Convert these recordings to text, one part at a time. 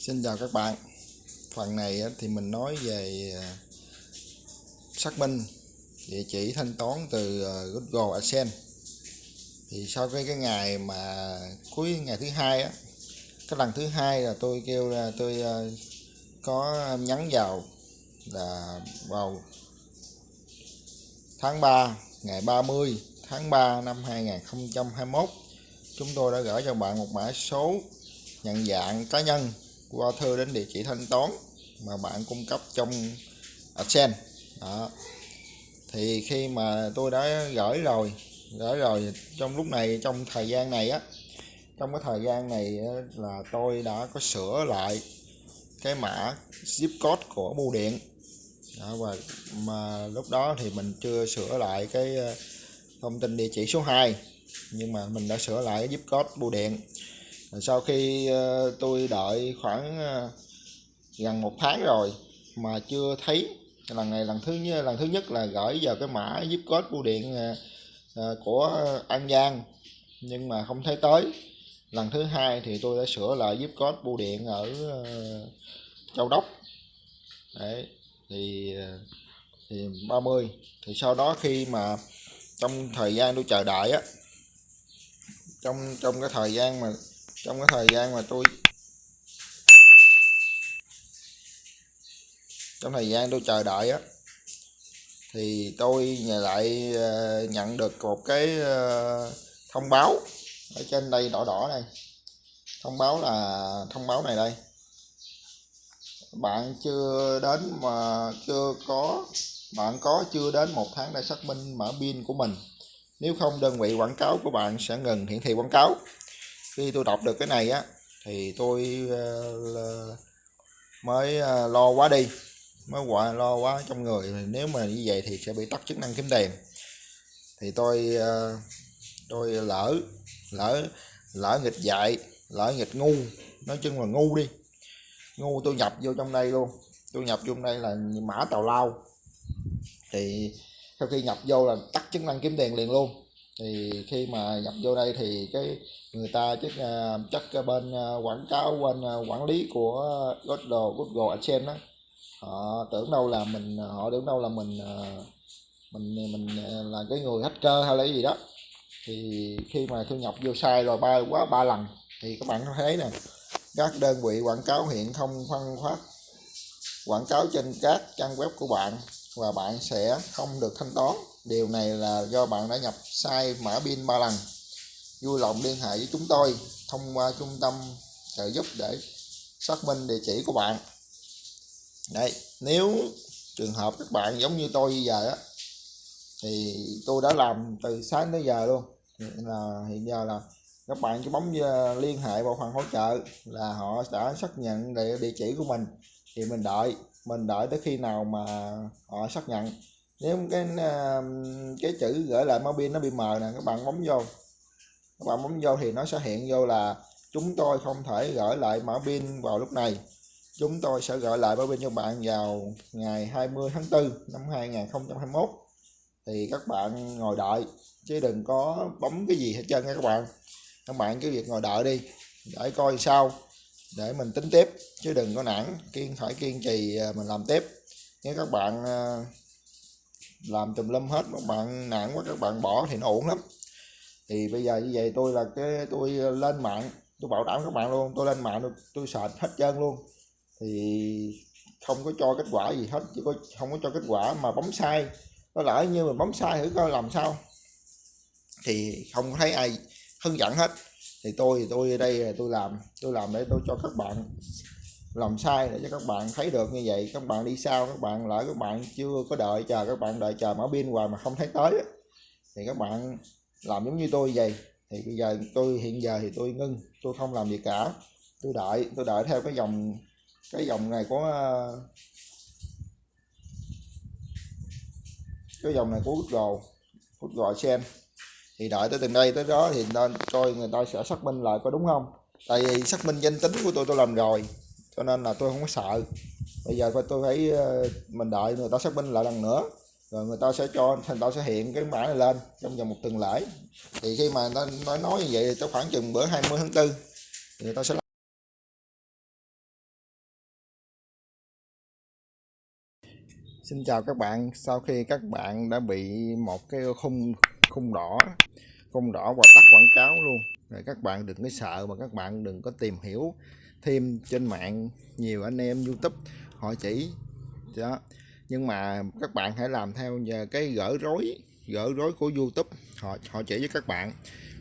Xin chào các bạn. Phần này thì mình nói về à, xác minh, địa chỉ thanh toán từ à, Google AdSense. Thì sau cái cái ngày mà cuối ngày thứ hai á, cái lần thứ hai là tôi kêu là tôi à, có nhắn vào là vào tháng 3 ngày 30 tháng 3 năm 2021 chúng tôi đã gửi cho bạn một mã số nhận dạng cá nhân qua thư đến địa chỉ thanh toán mà bạn cung cấp trong AdSense. Đó. Thì khi mà tôi đã gửi rồi gửi rồi trong lúc này trong thời gian này á trong cái thời gian này là tôi đã có sửa lại cái mã zip code của bưu điện. Đó, và mà lúc đó thì mình chưa sửa lại cái ờ, thông tin địa chỉ số 2 nhưng mà mình đã sửa lại cái zip code bưu điện sau khi ờ, tôi đợi khoảng ờ, gần một tháng rồi mà chưa thấy. Lần này lần thứ nhất lần thứ nhất là gửi vào cái mã zip code bưu điện ờ, của An Giang, nhưng mà không thấy tới. Lần thứ hai thì tôi đã sửa lại zip code bưu điện ở Châu Đốc. Đấy, thì thì 30 thì sau đó khi mà trong thời gian tôi chờ đợi á, trong trong cái thời gian mà trong cái thời gian mà tôi trong thời gian tôi chờ đợi á, thì tôi lại ờ, nhận được một cái ờ, thông báo ở trên đây đỏ đỏ này thông báo là thông báo này đây. Bạn chưa đến mà chưa có bạn có chưa đến một tháng để xác minh mã pin của mình. Nếu không, đơn vị quảng cáo của bạn sẽ ngừng hiển thị quảng cáo khi tôi đọc được cái này á, thì tôi ờ, mới ờ, lo quá đi, mới quả lo quá trong người. Nếu mà như vậy thì sẽ bị tắt chức năng kiếm tiền. Thì tôi ờ, tôi lỡ lỡ lỡ nghịch dạy, lỡ nghịch ngu, nói chung là ngu đi. Ngu tôi nhập vô trong đây luôn. Tôi nhập vô trong đây là mã tàu lao. Thì sau khi nhập vô là tắt chức năng kiếm tiền liền luôn. Thì khi mà nhập vô đây thì cái người ta chắc à, chắc bên à, quảng cáo, bên à, quản lý của Google Google AdSense đó. Họ tưởng đâu là mình họ tưởng đâu là mình mình mình là cái người hacker hay là cái gì đó. Thì khi mà thu nhập vô sai rồi, ba quá, ba lần, thì các bạn thấy nè, các đơn vị quảng cáo hiện không phân phát. Quảng cáo trên các trang web của bạn và bạn sẽ không được thanh toán. Điều này là do bạn đã nhập sai mã pin ba lần vui lòng liên hệ với chúng tôi thông qua trung tâm trợ giúp để xác minh địa chỉ của bạn. Đây nếu trường hợp các bạn giống như tôi bây giờ á thì tôi đã làm từ sáng tới giờ luôn. Là hiện giờ là các bạn cứ bấm liên hệ bộ phận hỗ trợ là họ đã xác nhận địa, địa chỉ của mình. Thì mình đợi mình đợi tới khi nào mà họ xác nhận. Nếu cái ờ, cái chữ gửi lại máu pin nó bị mờ nè các bạn bấm vô các bạn bấm vô thì nó sẽ hiện vô là chúng tôi không thể gửi lại mã pin vào lúc này. Chúng tôi sẽ gửi lại mã pin cho bạn vào ngày 20 tháng 4 năm 2021 thì các bạn ngồi đợi, chứ đừng có bấm cái gì hết trơn nha các bạn. Các bạn cứ việc ngồi đợi đi, để coi sao, để mình tính tiếp, chứ đừng có nản, kiên phải kiên trì à, mình làm tiếp. Nếu các bạn à, làm tùm lum hết các bạn nản quá, các bạn bỏ thì nó ổn lắm thì bây giờ như vậy tôi là cái, tôi ờ, lên mạng, tôi bảo đảm các bạn luôn, tôi lên mạng tôi sạch hết trơn luôn. Thì không có cho kết quả gì hết, chỉ có, không có cho kết quả mà bấm sai. Có lỡ như mình bấm sai thử coi làm sao. Thì không thấy ai hướng dẫn hết. Thì tôi thì tôi ở đây tôi làm tôi làm để tôi cho các bạn làm sai để cho các bạn thấy được như vậy. Các bạn đi sau, các bạn lỡ các bạn chưa có đợi, chờ các bạn đợi, chờ mở pin hoài mà không thấy tới thì các bạn làm giống như tôi vậy. Thì bây giờ tôi, hiện giờ thì tôi ngưng. Tôi không làm gì cả. Tôi đợi tôi đợi theo cái dòng cái dòng này có cái dòng này của Google Google xem thì đợi tới từng đây, tới đó thì nên coi người ta sẽ xác minh lại có đúng không? Tại vì xác minh danh tính của tôi tôi làm rồi. Cho nên là tôi không có sợ. Bây giờ tôi phải ờ, mình đợi người ta xác minh lại lần nữa rồi người ta sẽ cho người ta sẽ hiện cái mã này lên trong vòng một tuần lễ. Thì khi mà người ta nói nói như vậy thì khoảng chừng bữa 20 tháng 4 thì người ta sẽ Xin chào các bạn. Sau khi các bạn đã bị một cái khung khung đỏ khung đỏ và tắt quảng cáo luôn rồi các bạn đừng có sợ mà các bạn đừng có tìm hiểu thêm trên mạng. Nhiều anh em YouTube họ chỉ, đó nhưng mà các bạn hãy làm theo nhờ cái gỡ rối gỡ rối của YouTube. Họ họ chỉ với các bạn.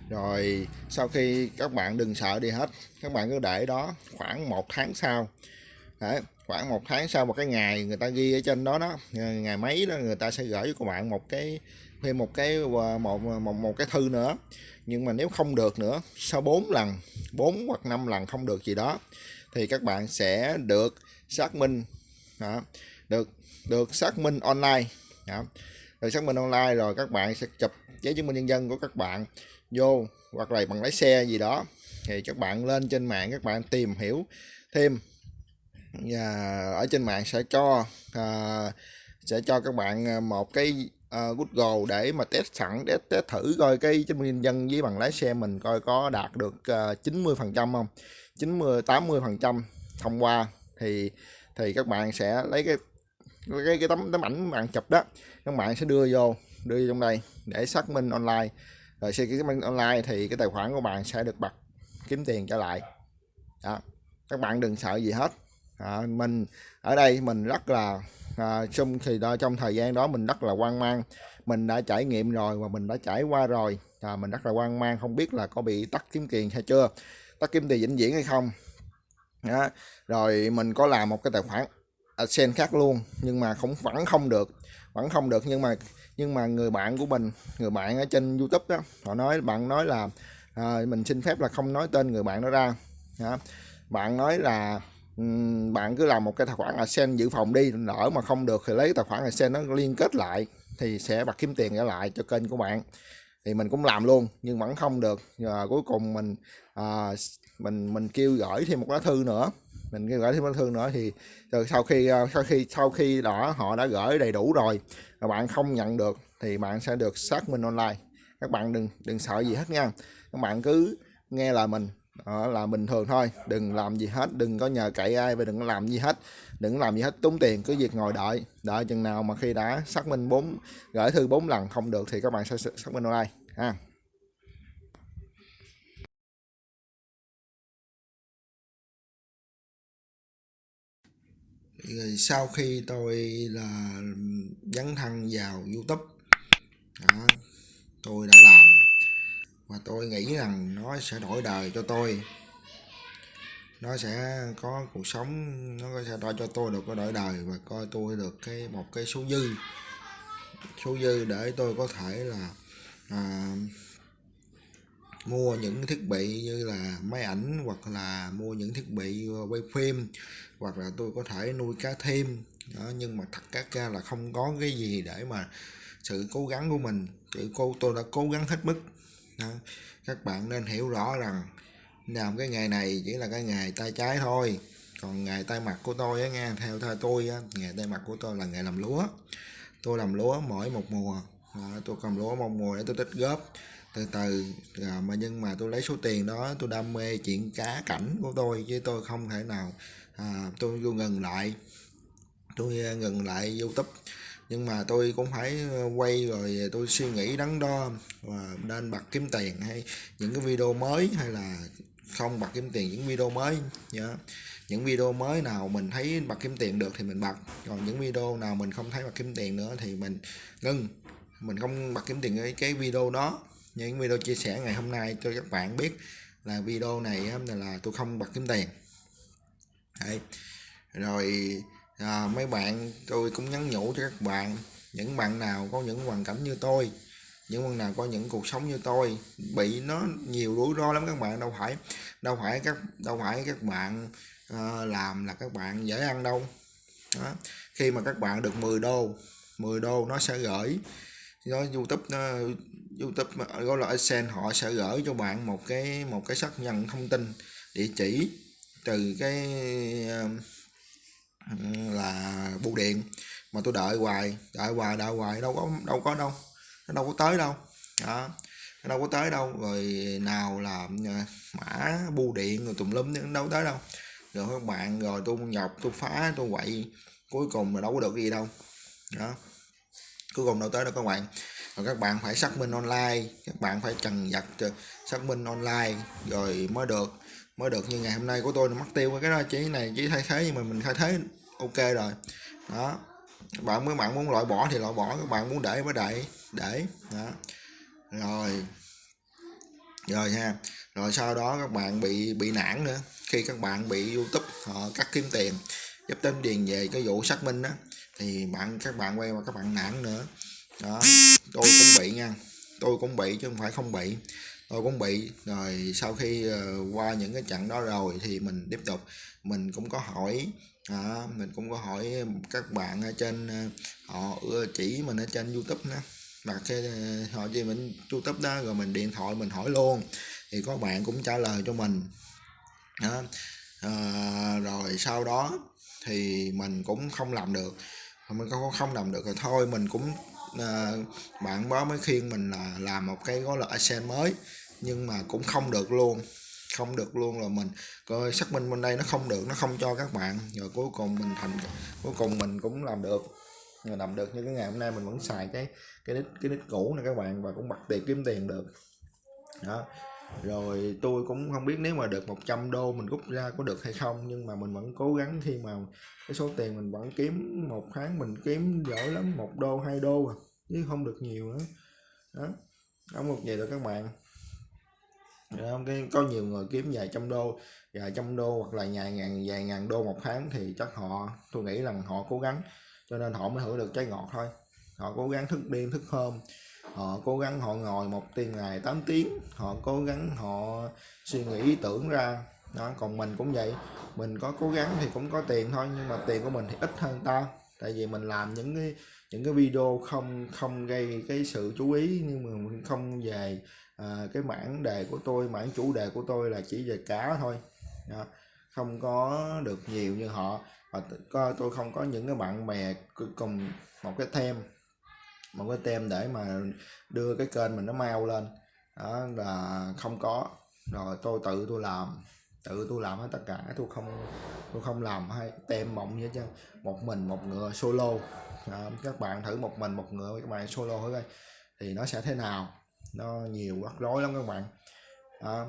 Rồi sau khi các bạn đừng sợ đi hết các bạn cứ để đó khoảng một tháng sau. Đấy, khoảng một tháng sau một cái ngày người ta ghi ở trên đó đó ờ, ngày mấy đó người ta sẽ gửi cho các bạn một cái thêm một cái ờ, một ờ, một, một cái thư nữa. Nhưng mà nếu không được nữa sau 4 lần 4 hoặc 5 lần không được gì đó thì các bạn sẽ được xác minh. Đó, được được xác minh online. Đó. rồi xác minh online rồi các bạn sẽ chụp giấy chứng minh nhân dân của các bạn vô hoặc là bằng lái xe gì đó. Thì các bạn lên trên mạng các bạn tìm hiểu thêm. Và ở trên mạng sẽ cho à, sẽ cho các bạn à, một cái uh, Google để mà test sẵn test, test thử coi cái chứng minh nhân dân với bằng lái xe mình coi có đạt được à, uh, 90 phần trăm không? 90 80 phần trăm thông qua thì thì các bạn sẽ lấy cái cái cái tấm tấm ảnh bạn chụp đó các bạn sẽ đưa vô đưa vô trong đây để xác minh online. Rồi khi xác minh online thì cái tài khoản của bạn sẽ được bật kiếm tiền trở lại. Đó. Các bạn đừng sợ gì hết. À, mình ở đây mình rất là à, trong thì đó trong thời gian đó mình rất là hoang mang. Mình đã trải nghiệm rồi và mình đã trải qua rồi. À, mình rất là hoang mang không biết là có bị tắt kiếm tiền hay chưa. Tắt kiếm tiền vĩnh viễn hay không. Đó. rồi mình có làm một cái tài khoản sen khác luôn nhưng mà không vẫn không được vẫn không được. Nhưng mà nhưng mà người bạn của mình người bạn ở trên YouTube đó họ nói bạn nói là à, mình xin phép là không nói tên người bạn đó ra. Đó. bạn nói là bạn cứ làm một cái tài khoản AdSense dự phòng đi lỡ mà không được thì lấy tài khoản AdSense nó liên kết lại thì sẽ bật kiếm tiền trở lại cho kênh của bạn. Thì mình cũng làm luôn nhưng vẫn không được. Và cuối cùng mình à, mình mình kêu gửi thêm một lá thư nữa. Mình kêu gửi thêm một lá thư nữa thì ờ, rồi ờ, sau khi sau khi sau khi đó họ đã gửi đầy đủ rồi và bạn không nhận được thì bạn sẽ được xác minh online. Các bạn đừng đừng sợ gì hết nha. Các bạn cứ nghe lời mình, đó là bình thường thôi, đừng làm gì hết, đừng có nhờ cậy ai và đừng có làm gì hết, đừng làm gì hết, tốn tiền, cứ việc ngồi đợi đợi chừng nào mà khi đã xác minh bốn, gửi thư bốn lần không được thì các bạn sẽ xác minh online, ha. Rồi sau khi tôi là dấn thân vào youtube đó, tôi đã làm. Và tôi nghĩ rằng nó sẽ đổi đời cho tôi. Nó sẽ có cuộc sống nó sẽ đổi cho tôi được có đổi đời và coi tôi được cái một cái số dư. Số dư để tôi có thể là à, mua những thiết bị như là máy ảnh hoặc là mua những thiết bị ờ, quay phim hoặc là tôi có thể nuôi cá thêm. Đó nhưng mà thật các ra là không có cái gì để mà sự cố gắng của mình. Sự cô tôi đã cố gắng hết mức. Đó. các bạn nên hiểu rõ rằng làm cái nghề này chỉ là cái nghề tay trái thôi. Còn nghề tay mặt của tôi á nghe theo theo tôi á nghề tay mặt của tôi là nghề làm lúa. Tôi làm lúa mỗi một mùa. Đó, tôi cầm lúa một mùa để tôi tích góp từ từ à, mà nhưng mà tôi lấy số tiền đó tôi đam mê chuyện cá cảnh của tôi chứ tôi không thể nào à, tôi vô ngừng lại. Tôi à, ngừng lại youtube. Nhưng mà tôi cũng phải à, quay rồi tôi suy nghĩ đắn đo và nên bật kiếm tiền hay những cái video mới hay là không bật kiếm tiền những video mới nhớ những video mới nào mình thấy bật kiếm tiền được thì mình bật. Còn những video nào mình không thấy bật kiếm tiền nữa thì mình ngưng. Mình không bật kiếm tiền cái cái video đó những video chia sẻ ngày hôm nay cho các bạn biết là video này là tôi không bật kiếm tiền Đấy. rồi à, mấy bạn tôi cũng nhắn nhủ cho các bạn những bạn nào có những hoàn cảnh như tôi những bạn nào có những cuộc sống như tôi bị nó nhiều rủi ro lắm các bạn đâu phải đâu phải các đâu phải các bạn uh, làm là các bạn dễ ăn đâu đó. khi mà các bạn được 10 đô 10 đô nó sẽ gửi nó youtube nó youtube gọi là AdSense họ sẽ gửi cho bạn một cái một cái xác nhận thông tin, địa chỉ từ cái um, là bưu điện mà tôi đợi hoài đợi hoài đợi hoài, đâu có đâu có đâu, nó đâu có tới đâu, đó, nó đâu có tới đâu, rồi nào là ờ, mã bưu điện rồi tùm lum nó đâu tới đâu. Rồi các bạn, rồi tôi nhọc, tôi phá, tôi quậy, cuối cùng là đâu có được gì đâu, đó, cuối cùng đâu tới đâu các bạn rồi các bạn phải xác minh online. Các bạn phải trần vật ờ, xác minh online. Rồi mới được mới được như ngày hôm nay của tôi. Mất tiêu cái đó, chỉ này, chỉ thay thế, nhưng mà mình thay thế ok rồi. Đó. Các bạn mới, bạn muốn loại bỏ thì loại bỏ, các bạn muốn để mới để để. Đó. Rồi. Rồi ha. Rồi sau đó các bạn bị bị nản nữa. Khi các bạn bị youtube, họ cắt kiếm tiền, giúp đến điền về cái vụ xác minh đó, thì bạn, các bạn quay qua các bạn nản nữa đó tôi cũng bị nha. Tôi cũng bị chứ không phải không bị. Tôi cũng bị. Rồi sau khi uh, qua những cái trận đó rồi thì mình tiếp tục. Mình cũng có hỏi à, mình cũng có hỏi các bạn ở trên ờ, họ chỉ mình ở trên youtube nữa đặt cái ờ, họ gì mình youtube đó rồi mình điện thoại mình hỏi luôn. Thì có bạn cũng trả lời cho mình. Đó. À, rồi sau đó thì mình cũng không làm được. Mình không không làm được rồi thôi mình cũng à, bạn đó mới khuyên mình là làm một cái gói là accent mới nhưng mà cũng không được luôn không được luôn rồi mình coi xác minh bên đây nó không được nó không cho các bạn. Rồi cuối cùng mình thành cuối cùng mình cũng làm được. Rồi làm được như cái ngày hôm nay mình vẫn xài cái cái nick cái nick cũ này các bạn và cũng bật tiền kiếm tiền được. Đó rồi tôi cũng không biết nếu mà được 100 đô mình rút ra có được hay không, nhưng mà mình vẫn cố gắng khi mà cái số tiền mình vẫn kiếm, một tháng mình kiếm giỏi lắm, một đô, hai đô à chứ không được nhiều nữa. Đó không một vậy rồi các bạn. Dạ, cái, có nhiều người kiếm vài trăm đô, vài trăm đô hoặc là vài ngàn vài ngàn đô một tháng thì chắc họ, tôi nghĩ rằng họ cố gắng, cho nên họ mới hưởng được trái ngọt thôi. Họ cố gắng thức đêm, thức hôm họ cố gắng họ ngồi một tiếng ngày 8 tiếng. Họ cố gắng họ suy nghĩ ý tưởng ra. Đó còn mình cũng vậy. Mình có cố gắng thì cũng có tiền thôi nhưng mà tiền của mình thì ít hơn ta. Tại vì mình làm những cái những cái video không không gây cái sự chú ý nhưng mà mình không về à, cái mảng đề của tôi mảng chủ đề của tôi là chỉ về cá thôi. Đó. không có được nhiều như họ. Và tôi không có những cái bạn bè cùng một cái thêm một cái tem để mà đưa cái kênh mình nó mau lên. Đó là không có. Rồi tôi tự tôi làm tự tôi làm hết tất cả. Tôi không tôi không làm hay tem mộng vậy chứ một mình một ngựa solo. À, các bạn thử một mình một ngựa các bạn solo thử coi. Thì nó sẽ thế nào? Nó nhiều rắc rối lắm các bạn. À,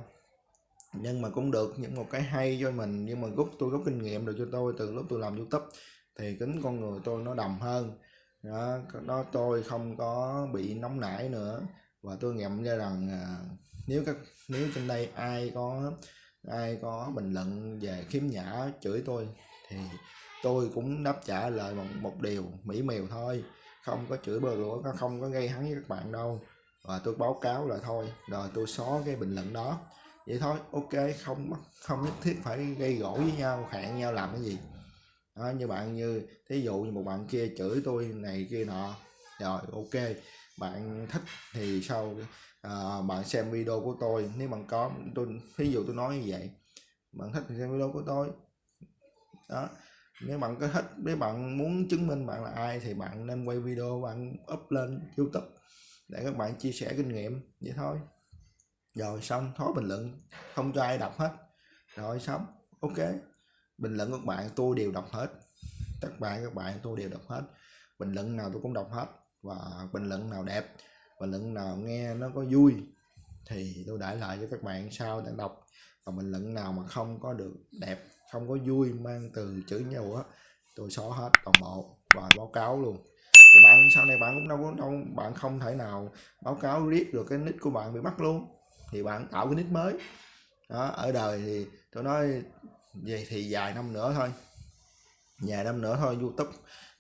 nhưng mà cũng được những một cái hay cho mình. Nhưng mà rút tôi rút kinh nghiệm được cho tôi từ lúc tôi làm youtube. Thì tính con người tôi nó đầm hơn đó, đó tôi không có bị nóng nảy nữa. Và tôi nghiệm ra rằng à, nếu các nếu trên đây ai có ai có bình luận về khiếm nhã chửi tôi thì tôi cũng đáp trả lời một, một điều mỹ miều thôi. Không có chửi bừa lũa không có gây hấn với các bạn đâu. Và tôi báo cáo là thôi rồi tôi xóa cái bình luận đó. Vậy thôi ok không không nhất thiết phải gây gỗ với nhau hẹn nhau làm cái gì đó, như bạn như thí dụ như một bạn kia chửi tôi này kia nọ. Rồi ok bạn thích thì sau à, bạn xem video của tôi. Nếu bạn có tôi ví dụ tôi nói như vậy bạn thích thì xem video của tôi. Đó nếu bạn có thích nếu bạn muốn chứng minh bạn là ai thì bạn nên quay video bạn up lên youtube để các bạn chia sẻ kinh nghiệm vậy thôi. Rồi xong thói bình luận không cho ai đọc hết. Rồi xong ok bình luận các bạn tôi đều đọc hết. Các bạn các bạn tôi đều đọc hết. Bình luận nào tôi cũng đọc hết. Và bình luận nào đẹp, bình luận nào nghe nó có vui thì tôi để lại cho các bạn sau để đọc. Và bình luận nào mà không có được đẹp, không có vui, mang từ chữ nhau á, tôi xóa hết toàn bộ và báo cáo luôn. Thì bạn, sau này bạn cũng đâu có, đâu, bạn không thể nào báo cáo riết được cái nick của bạn bị bắt luôn. Thì bạn tạo cái nick mới. Đó, ở đời thì tôi nói vậy thì vài năm nữa thôi. Vài năm nữa thôi youtube.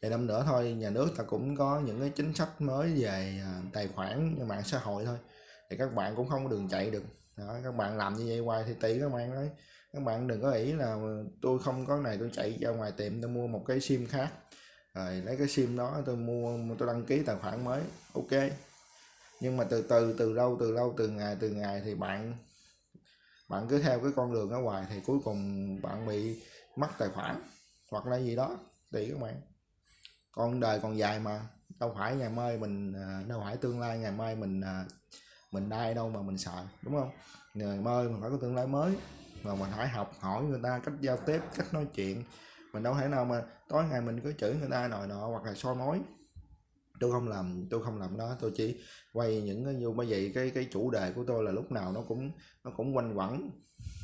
Vài năm nữa thôi nhà nước ta cũng có những cái chính sách mới về à, tài khoản mạng xã hội thôi. Thì các bạn cũng không có đường chạy được. Đó, các bạn làm như vậy hoài thì tỷ các bạn đấy. Các bạn đừng có nghĩ là tôi không có này tôi chạy ra ngoài tiệm tôi mua một cái sim khác. Rồi lấy cái sim đó tôi mua tôi đăng ký tài khoản mới. Ok. Nhưng mà từ từ từ lâu từ lâu từ ngày từ ngày thì bạn bạn cứ theo cái con đường ở ngoài thì cuối cùng bạn bị mất tài khoản hoặc là gì đó, tùy các bạn. Con đời còn dài mà, đâu phải ngày mai mình à, đâu phải tương lai, ngày mai mình à, mình đai đâu mà mình sợ, đúng không? Ngày mai mình phải có tương lai mới mà mình phải học hỏi người ta cách giao tiếp, cách nói chuyện. Mình đâu thể nào mà tối ngày mình cứ chửi người ta nồi nọ hoặc là soi mối tôi không làm tôi không làm đó. Tôi chỉ quay những cái như bởi vậy cái cái chủ đề của tôi là lúc nào nó cũng nó cũng quanh quẩn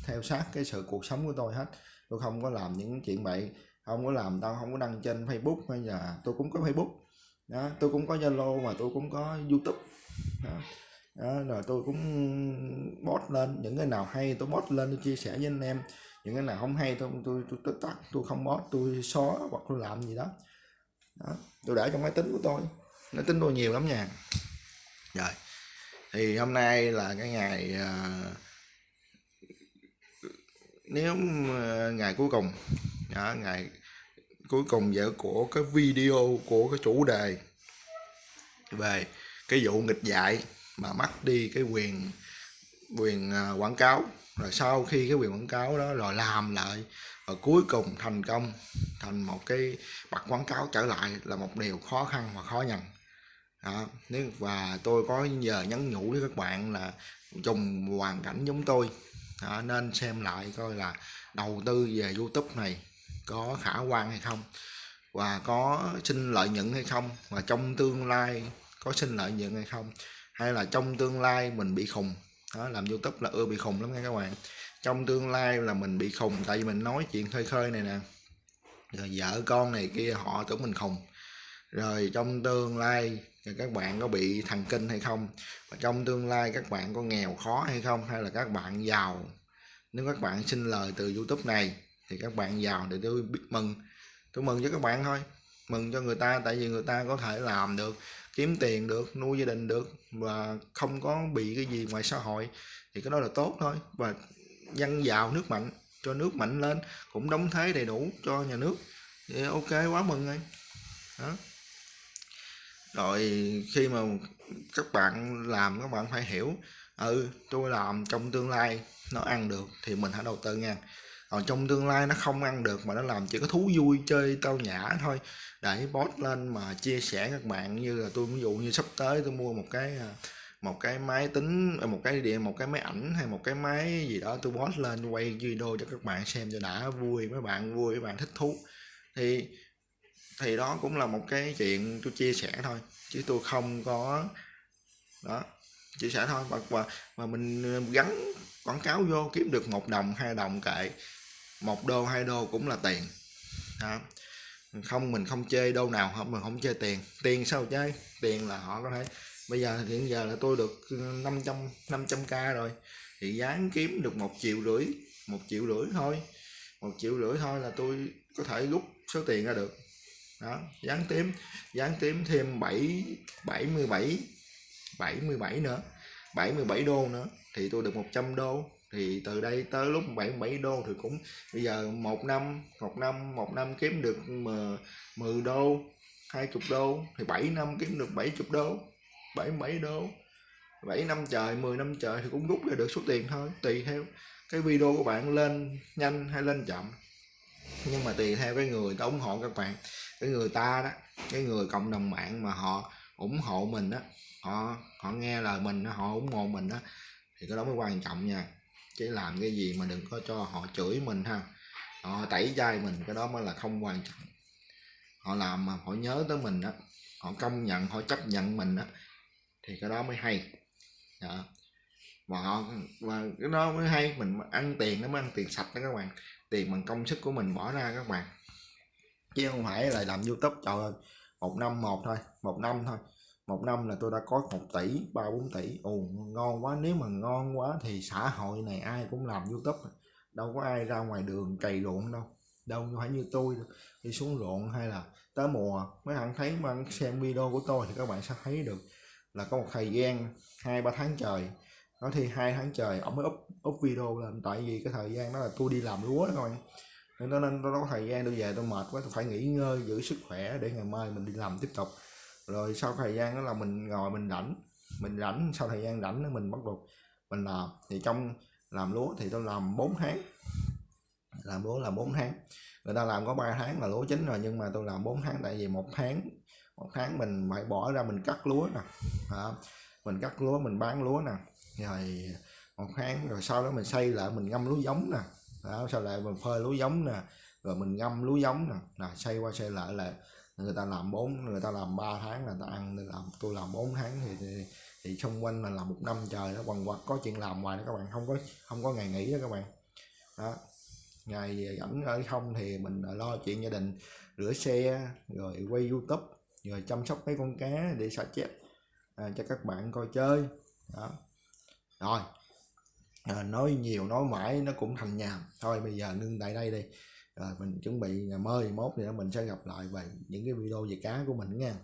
theo sát cái sự cuộc sống của tôi hết. Tôi không có làm những chuyện bậy không có làm tao không có đăng trên facebook hay là tôi cũng có facebook. Đó tôi cũng có zalo mà tôi cũng có youtube. Đó. đó rồi tôi cũng post lên. Những cái nào hay tôi post lên tôi chia sẻ với anh em. Những cái nào không hay tôi tôi tôi, tôi tắt tôi không post tôi xóa hoặc tôi làm gì đó. Đó tôi để trong máy tính của tôi nó tính tôi nhiều lắm nha. Rồi thì hôm nay là cái ngày uh, nếu ờ, ngày cuối cùng đó, ngày cuối cùng vậy của cái video của cái chủ đề về cái vụ nghịch dạy mà mất đi cái quyền quyền ờ, quảng cáo. Rồi sau khi cái quyền quảng cáo đó rồi làm lại và cuối cùng thành công thành một cái bật quảng cáo trở lại là một điều khó khăn và khó nhằn đó. nếu và tôi có giờ nhắn nhủ với các bạn là trùng hoàn cảnh giống tôi đó, nên xem lại coi là đầu tư về youtube này có khả quan hay không và có sinh lợi nhuận hay không và trong tương lai có sinh lợi nhuận hay không hay là trong tương lai mình bị khùng đó làm youtube là ưa bị khùng lắm nha các bạn trong tương lai là mình bị khùng tại vì mình nói chuyện khơi khơi này nè rồi vợ con này kia họ tưởng mình khùng rồi trong tương lai các bạn có bị thần kinh hay không? Và trong tương lai các bạn có nghèo khó hay không? Hay là các bạn giàu? Nếu các bạn xin lời từ youtube này, thì các bạn giàu để tôi biết mừng. Tôi mừng cho các bạn thôi. Mừng cho người ta, tại vì người ta có thể làm được, kiếm tiền được, nuôi gia đình được, và không có bị cái gì ngoài xã hội. Thì cái đó là tốt thôi. Và dân giàu, nước mạnh, cho nước mạnh lên cũng đóng thế đầy đủ cho nhà nước. Thì ok, quá mừng rồi. Đó rồi khi mà các bạn làm các bạn phải hiểu ừ tôi làm trong tương lai nó ăn được thì mình hãy đầu tư nha. Còn trong tương lai nó không ăn được mà nó làm chỉ có thú vui chơi tao nhã thôi. Để post lên mà chia sẻ các bạn như là tôi, ví dụ như sắp tới tôi mua một cái à, một cái máy tính à, một cái điện, một cái máy ảnh hay một cái máy gì đó, tôi post lên quay video cho các bạn xem cho đã vui, mấy bạn vui, mấy bạn thích thú. Thì thì đó cũng là một cái chuyện tôi chia sẻ thôi chứ tôi không có đó chia sẻ thôi. Và và, và mình ờ, gắn quảng cáo vô kiếm được một đồng hai đồng kệ. Một đô hai đô cũng là tiền đó. không mình không chơi đô nào không mình không chơi tiền. Tiền sao chơi? Tiền là họ có thể bây giờ hiện giờ là tôi được ờ, 500 500 k rồi. Thì dán kiếm được một triệu rưỡi một triệu rưỡi thôi. Một triệu rưỡi thôi là tôi có thể rút số tiền ra được đó dán tím dán tím thêm 7 77 77 nữa 77 đô nữa, thì tôi được 100 đô. Thì từ đây tới lúc 77 đô thì cũng, bây giờ một năm một năm một năm kiếm được 10 đô 20 đô, thì 7 năm kiếm được 70 đô 77 đô. 7 năm trời 10 năm trời thì cũng rút ra được số tiền thôi, tùy theo cái video của bạn lên nhanh hay lên chậm. Nhưng mà tùy theo cái người ta ủng hộ các bạn cái người ta đó cái người cộng đồng mạng mà họ ủng hộ mình đó họ họ nghe lời mình đó, họ ủng hộ mình đó thì cái đó mới quan trọng nha. Chứ làm cái gì mà đừng có cho họ chửi mình ha. Họ tẩy chay mình cái đó mới là không quan trọng. Họ làm mà họ nhớ tới mình đó họ công nhận họ chấp nhận mình đó thì cái đó mới hay. Đó. và họ và cái đó mới hay mình ăn tiền nó mới ăn tiền sạch đó các bạn. Tiền bằng công sức của mình bỏ ra các bạn chứ không phải là làm youtube, trời ơi, một năm một thôi, một năm thôi. Một năm là tôi đã có một tỷ, ba bốn tỷ. Ồ, ngon quá, nếu mà ngon quá thì xã hội này ai cũng làm youtube. Đâu có ai ra ngoài đường cày ruộng đâu đâu phải như tôi đi xuống ruộng hay là tới mùa, mấy bạn thấy mà xem video của tôi thì các bạn sẽ thấy được là có một thời gian hai, ba tháng trời. Nói thì hai tháng trời, ông mới up up video lên. Tại vì cái thời gian đó là tôi đi làm lúa đó các bạn nên nên tôi có thời gian tôi về tôi mệt quá tôi phải nghỉ ngơi giữ sức khỏe để ngày mai mình đi làm tiếp tục. Rồi sau thời gian đó là mình ngồi mình rảnh mình rảnh sau thời gian rảnh mình bắt đầu mình làm. Thì trong làm lúa thì tôi làm 4 tháng. Làm lúa là 4 tháng. Người ta làm có 3 tháng là lúa chín rồi nhưng mà tôi làm 4 tháng tại vì một tháng một tháng mình phải bỏ ra mình cắt lúa nè. À, mình cắt lúa mình bán lúa nè. Rồi một tháng rồi sau đó mình xây lại mình ngâm lúa giống nè đó, sau lại mình phơi lúa giống nè rồi mình ngâm lúa giống nè. Là xây qua xây lại là người ta làm 4 người ta làm 3 tháng là ta ăn nên làm tôi làm 4 tháng thì, thì thì xung quanh là làm một năm trời nó quằn quật có chuyện làm ngoài đó các bạn không có không có ngày nghỉ đó các bạn. Đó ngày rảnh ở không thì mình lo chuyện gia đình rửa xe rồi quay youtube rồi chăm sóc mấy con cá để xả chép à, cho các bạn coi chơi. Đó. Rồi à, nói nhiều nói mãi nó cũng thành nhàm thôi bây giờ ngưng tại đây đi. Rồi mình chuẩn bị ngày mốt thì mình sẽ gặp lại về những cái video về cá của mình nha.